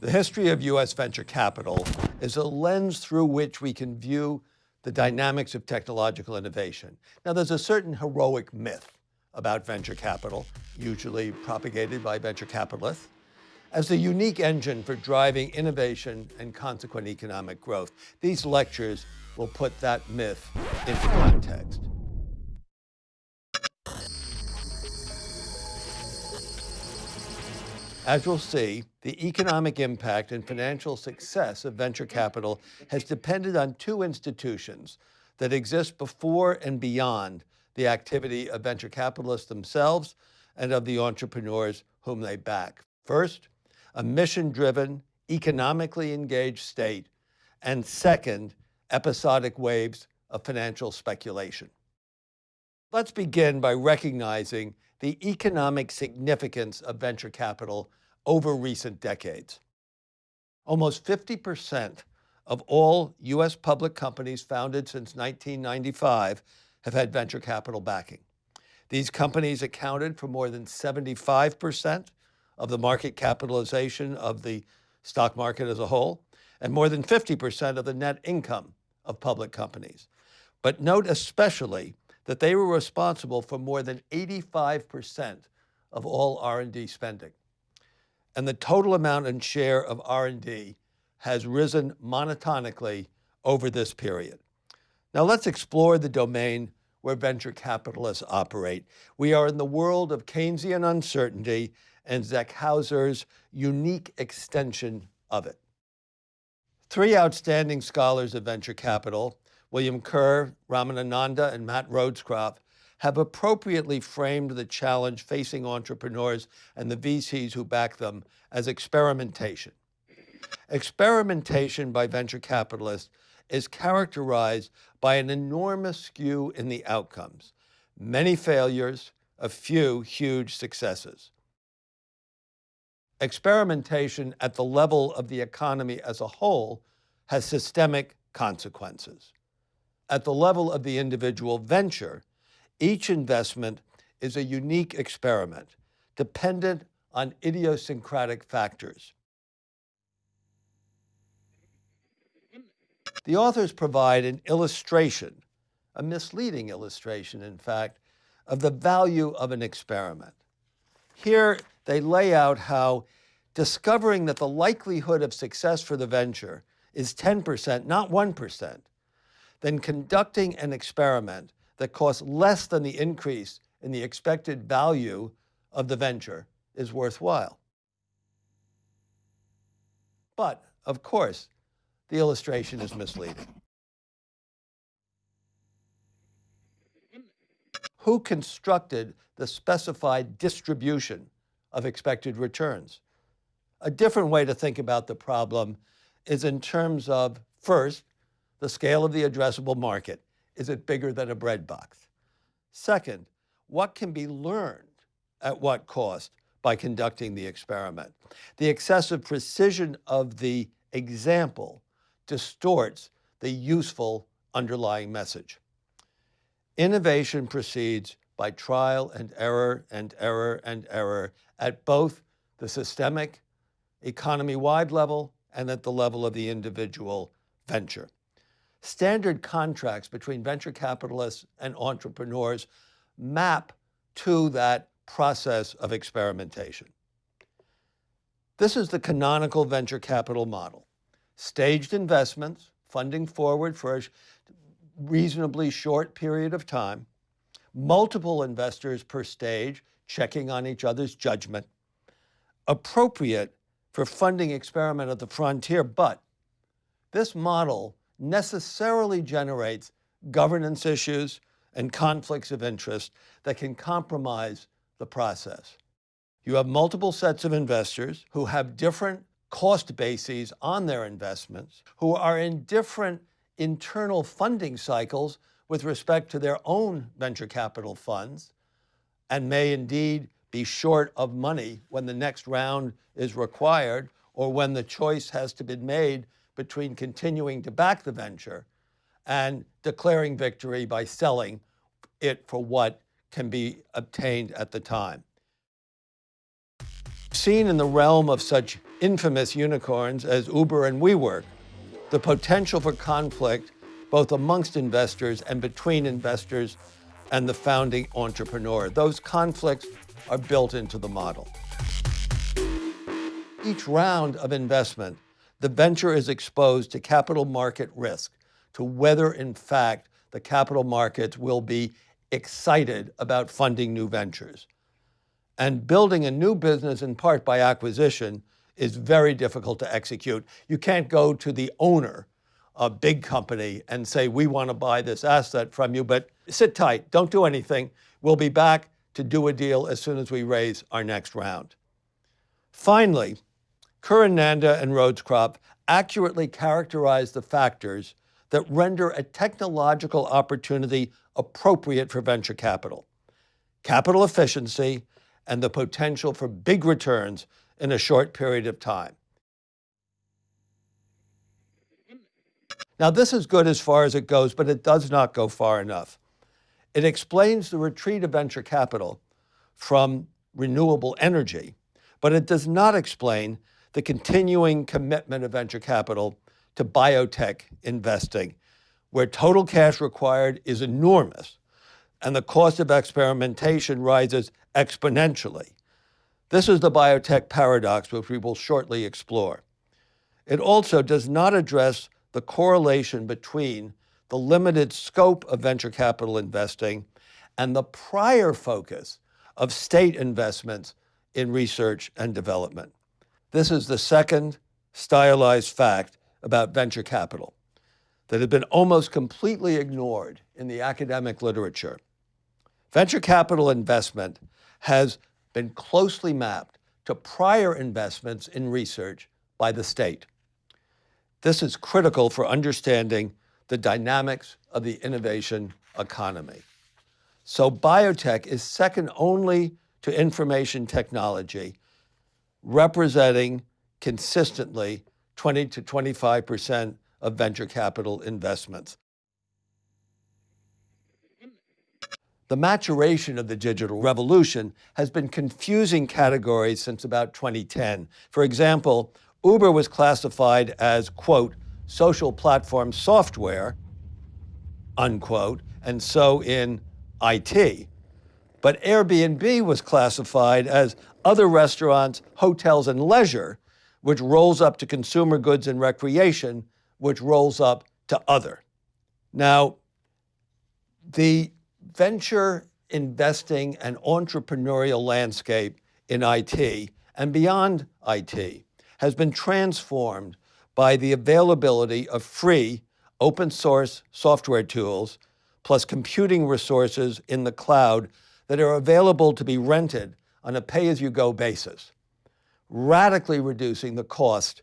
The history of U.S. venture capital is a lens through which we can view the dynamics of technological innovation. Now, there's a certain heroic myth about venture capital, usually propagated by venture capitalists, as the unique engine for driving innovation and consequent economic growth. These lectures will put that myth into context. As we'll see, the economic impact and financial success of venture capital has depended on two institutions that exist before and beyond the activity of venture capitalists themselves and of the entrepreneurs whom they back. First, a mission-driven, economically engaged state, and second, episodic waves of financial speculation. Let's begin by recognizing the economic significance of venture capital over recent decades. Almost 50% of all U.S. public companies founded since 1995 have had venture capital backing. These companies accounted for more than 75% of the market capitalization of the stock market as a whole, and more than 50% of the net income of public companies. But note especially that they were responsible for more than 85% of all R&D spending. And the total amount and share of R&D has risen monotonically over this period. Now let's explore the domain where venture capitalists operate. We are in the world of Keynesian uncertainty and Zach Hauser's unique extension of it. Three outstanding scholars of venture capital, William Kerr, Ramana Nanda, and Matt Rhodes-Kropf, have appropriately framed the challenge facing entrepreneurs and the VCs who back them as experimentation. Experimentation by venture capitalists is characterized by an enormous skew in the outcomes, many failures, a few huge successes. Experimentation at the level of the economy as a whole has systemic consequences. At the level of the individual venture, each investment is a unique experiment, dependent on idiosyncratic factors. The authors provide an illustration, a misleading illustration, in fact, of the value of an experiment. Here, they lay out how discovering that the likelihood of success for the venture is 10%, not 1%, then conducting an experiment that costs less than the increase in the expected value of the venture is worthwhile. But, of course, the illustration is misleading. Who constructed the specified distribution of expected returns? A different way to think about the problem is in terms of, first, the scale of the addressable market. Is it bigger than a bread box? Second, what can be learned at what cost by conducting the experiment? The excessive precision of the example distorts the useful underlying message. Innovation proceeds by trial and error and error and error at both the systemic, economy-wide level and at the level of the individual venture. Standard contracts between venture capitalists and entrepreneurs map to that process of experimentation. This is the canonical venture capital model. Staged investments, funding forward for a reasonably short period of time, multiple investors per stage, checking on each other's judgment, appropriate for funding experiment at the frontier, but this model necessarily generates governance issues and conflicts of interest that can compromise the process. You have multiple sets of investors who have different cost bases on their investments, who are in different internal funding cycles with respect to their own venture capital funds, and may indeed be short of money when the next round is required or when the choice has to be made between continuing to back the venture and declaring victory by selling it for what can be obtained at the time. Seen in the realm of such infamous unicorns as Uber and WeWork, the potential for conflict both amongst investors and between investors and the founding entrepreneur. Those conflicts are built into the model. Each round of investment, the venture is exposed to capital market risk, to whether in fact the capital markets will be excited about funding new ventures. And building a new business in part by acquisition is very difficult to execute. You can't go to the owner, of a big company, and say, we want to buy this asset from you, but sit tight, don't do anything. We'll be back to do a deal as soon as we raise our next round. Finally, Curran Nanda and Rhodes accurately characterize the factors that render a technological opportunity appropriate for venture capital. Capital efficiency and the potential for big returns in a short period of time. Now, this is good as far as it goes, but it does not go far enough. It explains the retreat of venture capital from renewable energy, but it does not explain the continuing commitment of venture capital to biotech investing, where total cash required is enormous and the cost of experimentation rises exponentially. This is the biotech paradox, which we will shortly explore. It also does not address the correlation between the limited scope of venture capital investing and the prior focus of state investments in research and development. This is the second stylized fact about venture capital that had been almost completely ignored in the academic literature. Venture capital investment has been closely mapped to prior investments in research by the state. This is critical for understanding the dynamics of the innovation economy. So biotech is second only to information technology, representing consistently 20 to 25% of venture capital investments. The maturation of the digital revolution has been confusing categories since about 2010. For example, Uber was classified as, quote, social platform software, unquote, and so in IT. But Airbnb was classified as other restaurants, hotels, and leisure, which rolls up to consumer goods and recreation, which rolls up to other. Now, the venture investing and entrepreneurial landscape in IT and beyond IT has been transformed by the availability of free open source software tools plus computing resources in the cloud that are available to be rented on a pay-as-you-go basis, radically reducing the cost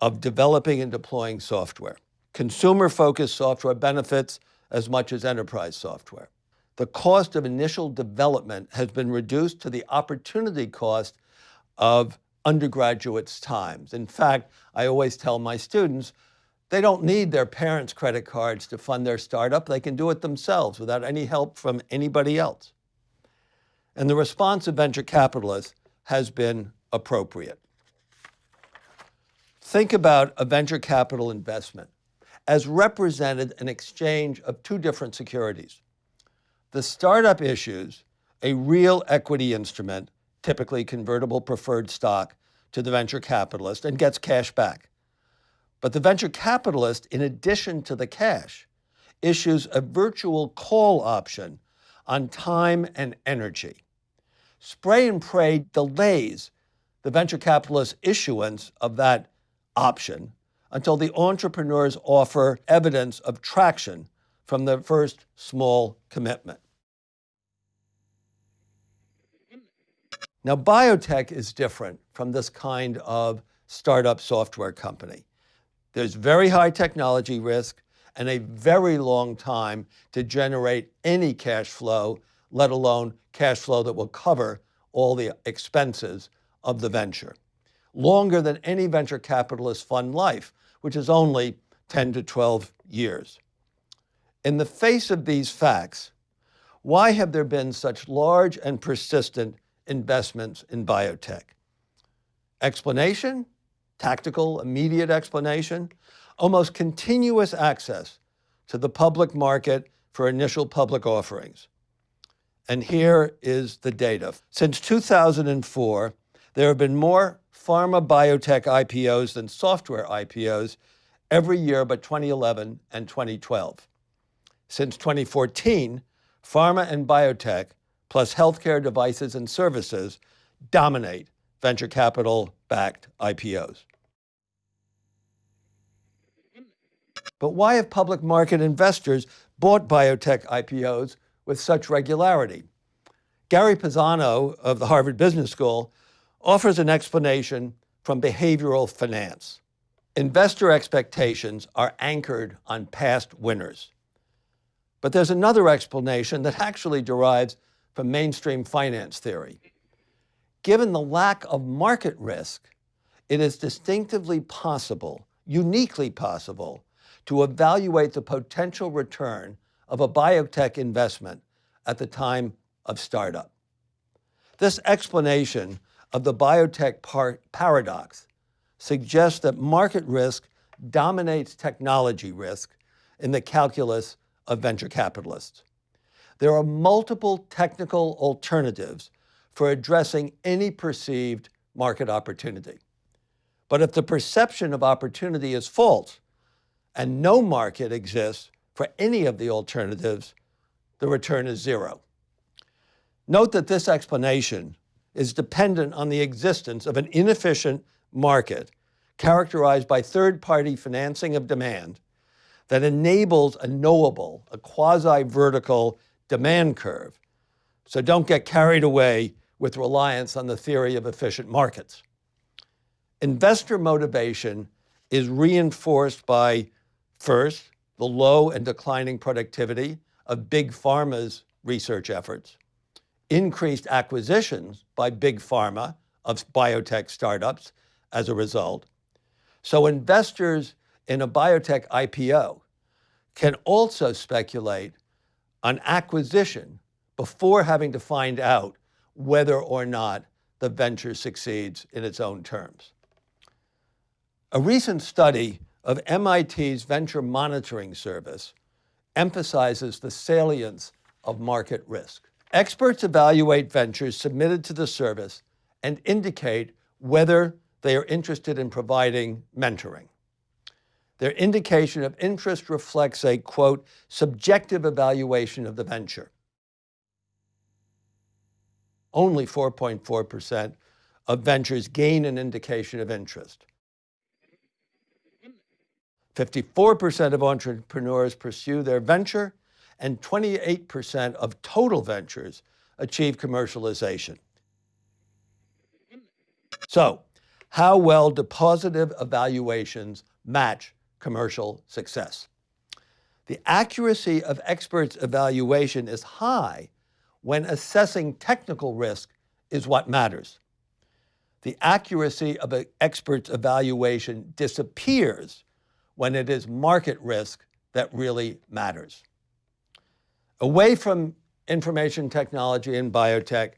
of developing and deploying software. Consumer-focused software benefits as much as enterprise software the cost of initial development has been reduced to the opportunity cost of undergraduates' times. In fact, I always tell my students, they don't need their parents' credit cards to fund their startup. They can do it themselves without any help from anybody else. And the response of venture capitalists has been appropriate. Think about a venture capital investment as represented an exchange of two different securities. The startup issues a real equity instrument, typically convertible preferred stock, to the venture capitalist and gets cash back. But the venture capitalist, in addition to the cash, issues a virtual call option on time and energy. Spray and pray delays the venture capitalist issuance of that option until the entrepreneurs offer evidence of traction from the first small commitment. Now, biotech is different from this kind of startup software company. There's very high technology risk and a very long time to generate any cash flow, let alone cash flow that will cover all the expenses of the venture. Longer than any venture capitalist fund life, which is only 10 to 12 years. In the face of these facts, why have there been such large and persistent investments in biotech? Explanation? tactical, immediate explanation, almost continuous access to the public market for initial public offerings. And here is the data. Since 2004, there have been more pharma biotech IPOs than software IPOs every year but 2011 and 2012. Since 2014, pharma and biotech, plus healthcare devices and services, dominate venture capital backed IPOs. But why have public market investors bought biotech IPOs with such regularity? Gary Pisano of the Harvard Business School offers an explanation from behavioral finance. Investor expectations are anchored on past winners. But there's another explanation that actually derives from mainstream finance theory. Given the lack of market risk, it is distinctively possible, uniquely possible, to evaluate the potential return of a biotech investment at the time of startup. This explanation of the biotech par paradox suggests that market risk dominates technology risk in the calculus of venture capitalists. There are multiple technical alternatives for addressing any perceived market opportunity. But if the perception of opportunity is false, and no market exists for any of the alternatives, the return is zero. Note that this explanation is dependent on the existence of an inefficient market characterized by third-party financing of demand that enables a knowable, a quasi-vertical demand curve. So don't get carried away with reliance on the theory of efficient markets. Investor motivation is reinforced by First, the low and declining productivity of big pharma's research efforts, increased acquisitions by big pharma of biotech startups as a result. So investors in a biotech IPO can also speculate on acquisition before having to find out whether or not the venture succeeds in its own terms. A recent study of MIT's Venture Monitoring Service emphasizes the salience of market risk. Experts evaluate ventures submitted to the service and indicate whether they are interested in providing mentoring. Their indication of interest reflects a, quote, subjective evaluation of the venture. Only 4.4% of ventures gain an indication of interest. 54% of entrepreneurs pursue their venture, and 28% of total ventures achieve commercialization. So, how well do positive evaluations match commercial success? The accuracy of experts' evaluation is high when assessing technical risk is what matters. The accuracy of an expert's evaluation disappears when it is market risk that really matters. Away from information technology and biotech,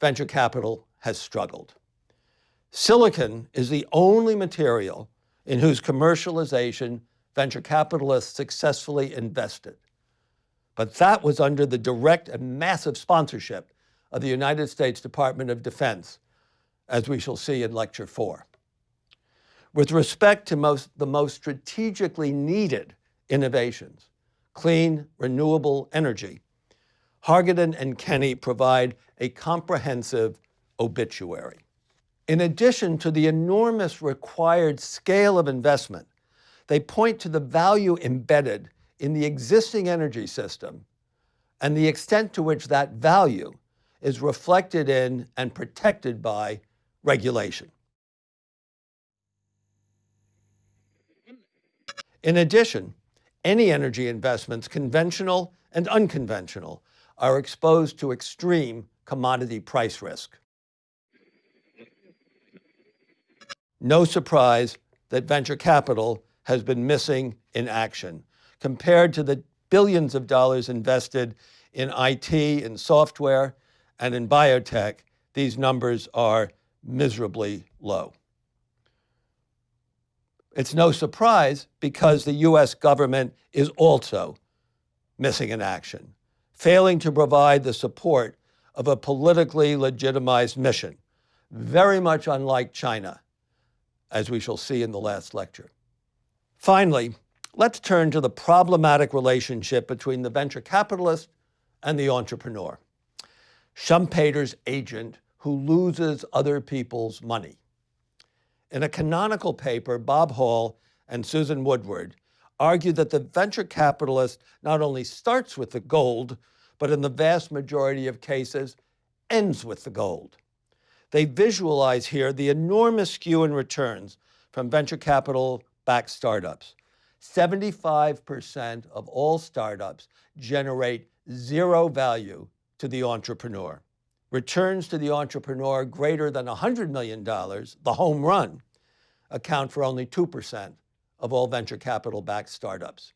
venture capital has struggled. Silicon is the only material in whose commercialization venture capitalists successfully invested. But that was under the direct and massive sponsorship of the United States Department of Defense, as we shall see in Lecture 4. With respect to most, the most strategically needed innovations, clean, renewable energy, Hargadon and Kenney provide a comprehensive obituary. In addition to the enormous required scale of investment, they point to the value embedded in the existing energy system and the extent to which that value is reflected in and protected by regulation. In addition, any energy investments, conventional and unconventional, are exposed to extreme commodity price risk. No surprise that venture capital has been missing in action compared to the billions of dollars invested in IT in software and in biotech, these numbers are miserably low. It's no surprise because the US government is also missing in action, failing to provide the support of a politically legitimized mission, very much unlike China, as we shall see in the last lecture. Finally, let's turn to the problematic relationship between the venture capitalist and the entrepreneur. Schumpeter's agent who loses other people's money. In a canonical paper, Bob Hall and Susan Woodward argued that the venture capitalist not only starts with the gold, but in the vast majority of cases, ends with the gold. They visualize here the enormous skew in returns from venture capital backed startups. 75% of all startups generate zero value to the entrepreneur. Returns to the entrepreneur greater than $100 million, the home run, account for only 2% of all venture capital backed startups.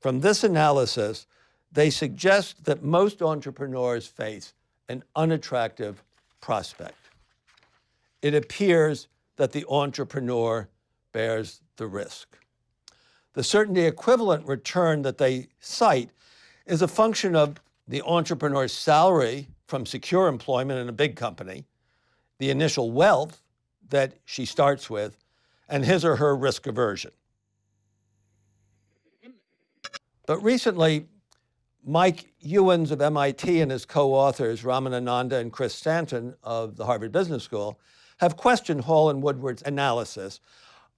From this analysis, they suggest that most entrepreneurs face an unattractive prospect. It appears that the entrepreneur bears the risk. The certainty equivalent return that they cite is a function of the entrepreneur's salary from secure employment in a big company, the initial wealth that she starts with, and his or her risk aversion. But recently, Mike Ewens of MIT and his co-authors, Ramana Nanda and Chris Stanton of the Harvard Business School, have questioned Hall and Woodward's analysis,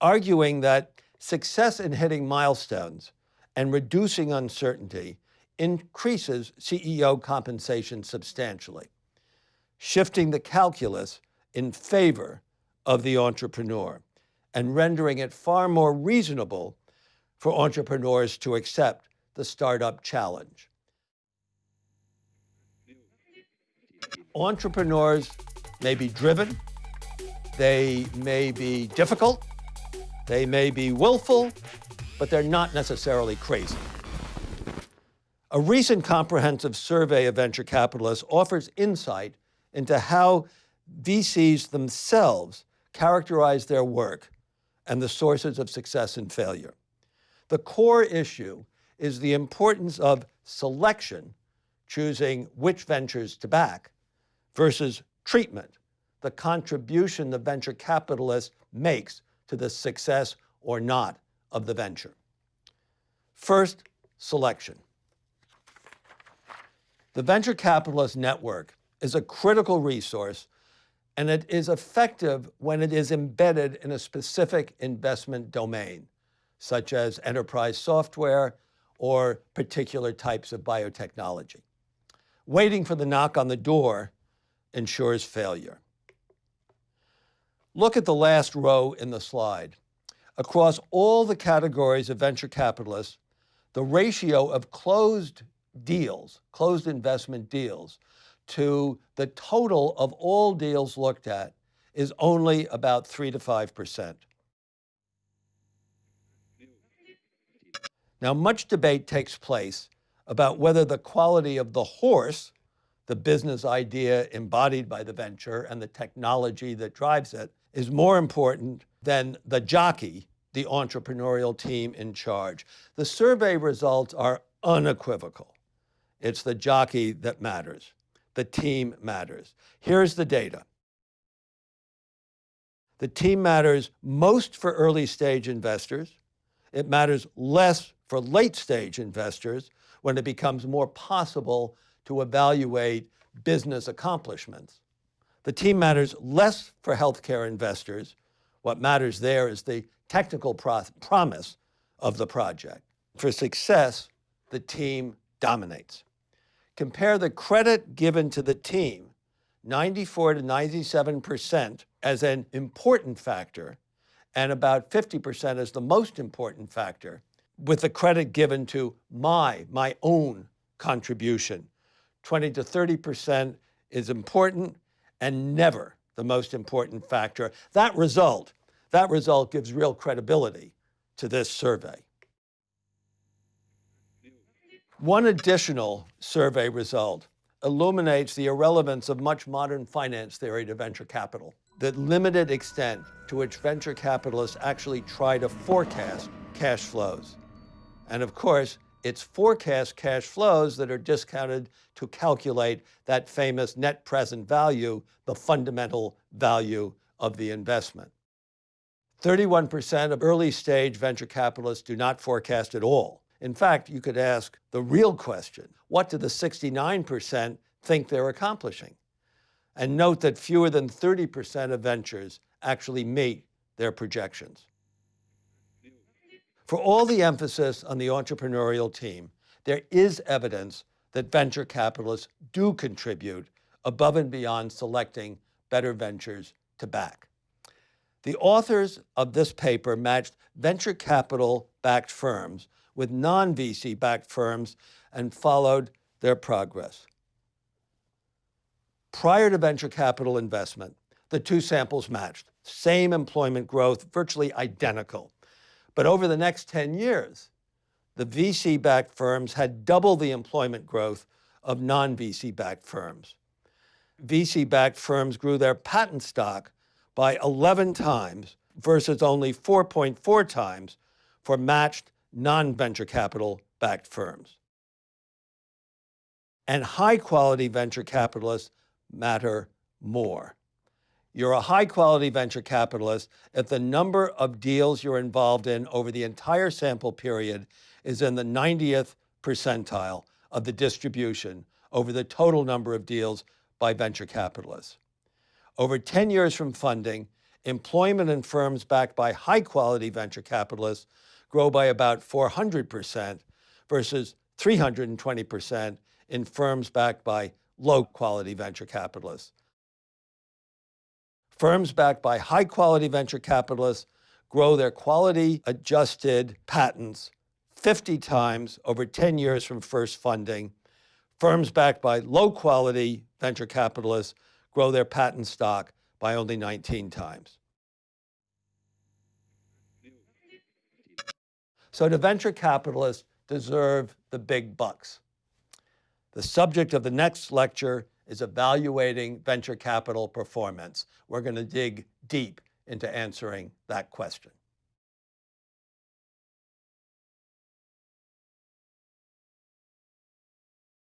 arguing that success in hitting milestones and reducing uncertainty increases CEO compensation substantially, shifting the calculus in favor of the entrepreneur and rendering it far more reasonable for entrepreneurs to accept the startup challenge. Entrepreneurs may be driven, they may be difficult, they may be willful, but they're not necessarily crazy. A recent comprehensive survey of venture capitalists offers insight into how VCs themselves characterize their work and the sources of success and failure. The core issue is the importance of selection, choosing which ventures to back, versus treatment, the contribution the venture capitalist makes to the success or not of the venture. First, selection. The venture capitalist network is a critical resource and it is effective when it is embedded in a specific investment domain, such as enterprise software or particular types of biotechnology. Waiting for the knock on the door ensures failure. Look at the last row in the slide. Across all the categories of venture capitalists, the ratio of closed deals, closed investment deals, to the total of all deals looked at is only about 3 to 5%. Now, much debate takes place about whether the quality of the horse, the business idea embodied by the venture and the technology that drives it, is more important than the jockey, the entrepreneurial team in charge. The survey results are unequivocal. It's the jockey that matters. The team matters. Here's the data. The team matters most for early stage investors. It matters less for late stage investors when it becomes more possible to evaluate business accomplishments. The team matters less for healthcare investors. What matters there is the technical promise of the project. For success, the team dominates. Compare the credit given to the team, 94 to 97% as an important factor, and about 50% as the most important factor, with the credit given to my, my own contribution. 20 to 30% is important and never the most important factor. That result, that result gives real credibility to this survey. One additional survey result illuminates the irrelevance of much modern finance theory to venture capital. the limited extent to which venture capitalists actually try to forecast cash flows. And of course, it's forecast cash flows that are discounted to calculate that famous net present value, the fundamental value of the investment. 31% of early stage venture capitalists do not forecast at all. In fact, you could ask the real question, what do the 69% think they're accomplishing? And note that fewer than 30% of ventures actually meet their projections. For all the emphasis on the entrepreneurial team, there is evidence that venture capitalists do contribute above and beyond selecting better ventures to back. The authors of this paper matched venture capital backed firms with non-VC backed firms and followed their progress. Prior to venture capital investment, the two samples matched, same employment growth, virtually identical. But over the next 10 years, the VC-backed firms had double the employment growth of non-VC-backed firms. VC-backed firms grew their patent stock by 11 times versus only 4.4 times for matched non-venture capital backed firms. And high quality venture capitalists matter more. You're a high quality venture capitalist if the number of deals you're involved in over the entire sample period is in the 90th percentile of the distribution over the total number of deals by venture capitalists. Over 10 years from funding, employment in firms backed by high quality venture capitalists grow by about 400% versus 320% in firms backed by low quality venture capitalists. Firms backed by high quality venture capitalists grow their quality adjusted patents 50 times over 10 years from first funding. Firms backed by low quality venture capitalists grow their patent stock by only 19 times. So do venture capitalists deserve the big bucks? The subject of the next lecture is evaluating venture capital performance. We're going to dig deep into answering that question.